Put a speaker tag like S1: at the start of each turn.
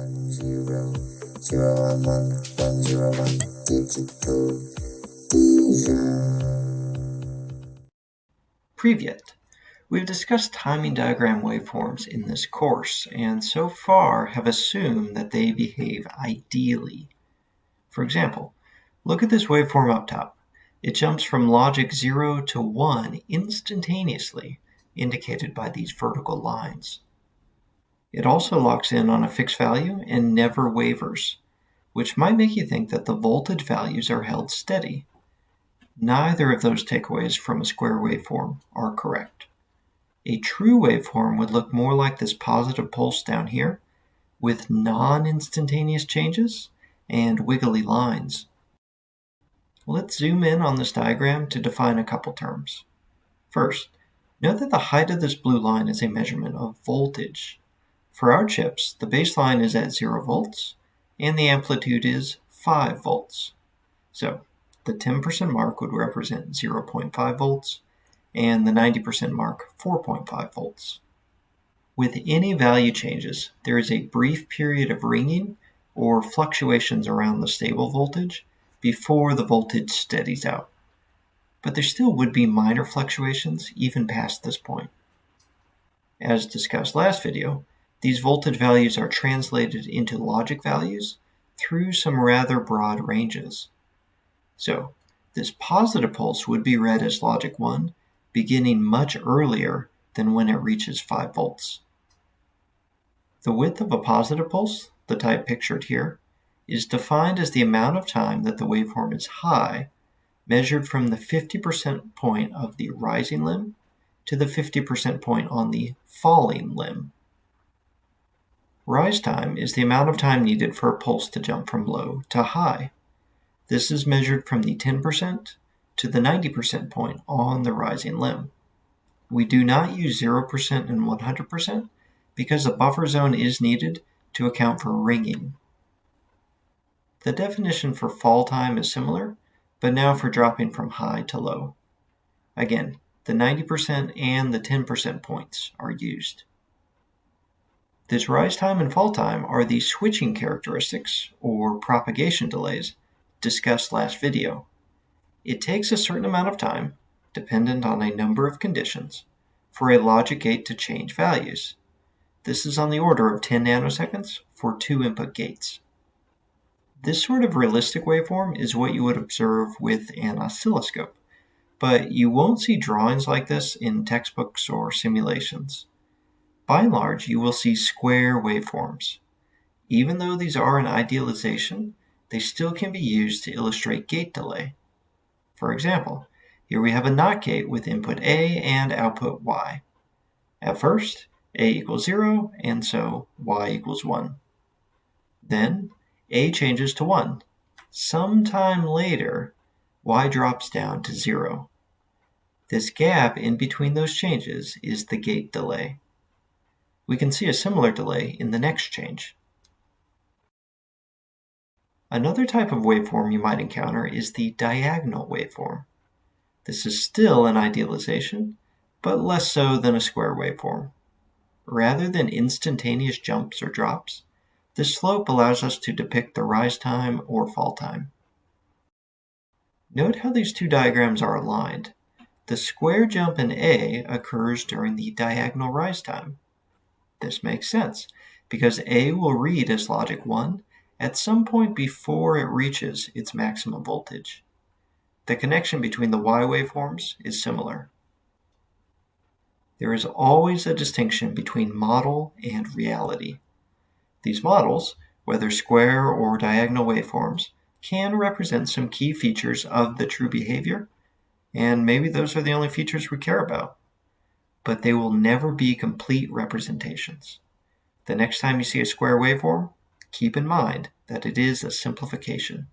S1: one zero zero one one one zero one digital.
S2: Previet. We've discussed timing diagram waveforms in this course and so far have assumed that they behave ideally. For example, look at this waveform up top. It jumps from logic 0 to 1 instantaneously, indicated by these vertical lines. It also locks in on a fixed value and never wavers, which might make you think that the voltage values are held steady. Neither of those takeaways from a square waveform are correct. A true waveform would look more like this positive pulse down here, with non-instantaneous changes and wiggly lines. Let's zoom in on this diagram to define a couple terms. First, note that the height of this blue line is a measurement of voltage. For our chips, the baseline is at 0 volts and the amplitude is 5 volts. So the 10% mark would represent 0.5 volts and the 90% mark 4.5 volts. With any value changes, there is a brief period of ringing or fluctuations around the stable voltage before the voltage steadies out. But there still would be minor fluctuations even past this point. As discussed last video, these voltage values are translated into logic values through some rather broad ranges. So this positive pulse would be read as logic 1 beginning much earlier than when it reaches 5 volts. The width of a positive pulse, the type pictured here, is defined as the amount of time that the waveform is high measured from the 50% point of the rising limb to the 50% point on the falling limb. Rise time is the amount of time needed for a pulse to jump from low to high. This is measured from the 10% to the 90% point on the rising limb. We do not use 0% and 100% because a buffer zone is needed to account for ringing. The definition for fall time is similar, but now for dropping from high to low. Again, the 90% and the 10% points are used. This rise time and fall time are the switching characteristics, or propagation delays, discussed last video. It takes a certain amount of time, dependent on a number of conditions, for a logic gate to change values. This is on the order of 10 nanoseconds for two input gates. This sort of realistic waveform is what you would observe with an oscilloscope, but you won't see drawings like this in textbooks or simulations. By and large, you will see square waveforms. Even though these are an idealization, they still can be used to illustrate gate delay. For example, here we have a NOT gate with input A and output Y. At first, A equals 0, and so Y equals 1. Then, A changes to 1. Sometime later, Y drops down to 0. This gap in between those changes is the gate delay. We can see a similar delay in the next change. Another type of waveform you might encounter is the diagonal waveform. This is still an idealization, but less so than a square waveform. Rather than instantaneous jumps or drops, this slope allows us to depict the rise time or fall time. Note how these two diagrams are aligned. The square jump in A occurs during the diagonal rise time. This makes sense, because A will read as logic 1 at some point before it reaches its maximum voltage. The connection between the Y waveforms is similar. There is always a distinction between model and reality. These models, whether square or diagonal waveforms, can represent some key features of the true behavior, and maybe those are the only features we care about but they will never be complete representations. The next time you see a square waveform, keep in mind that it is a simplification.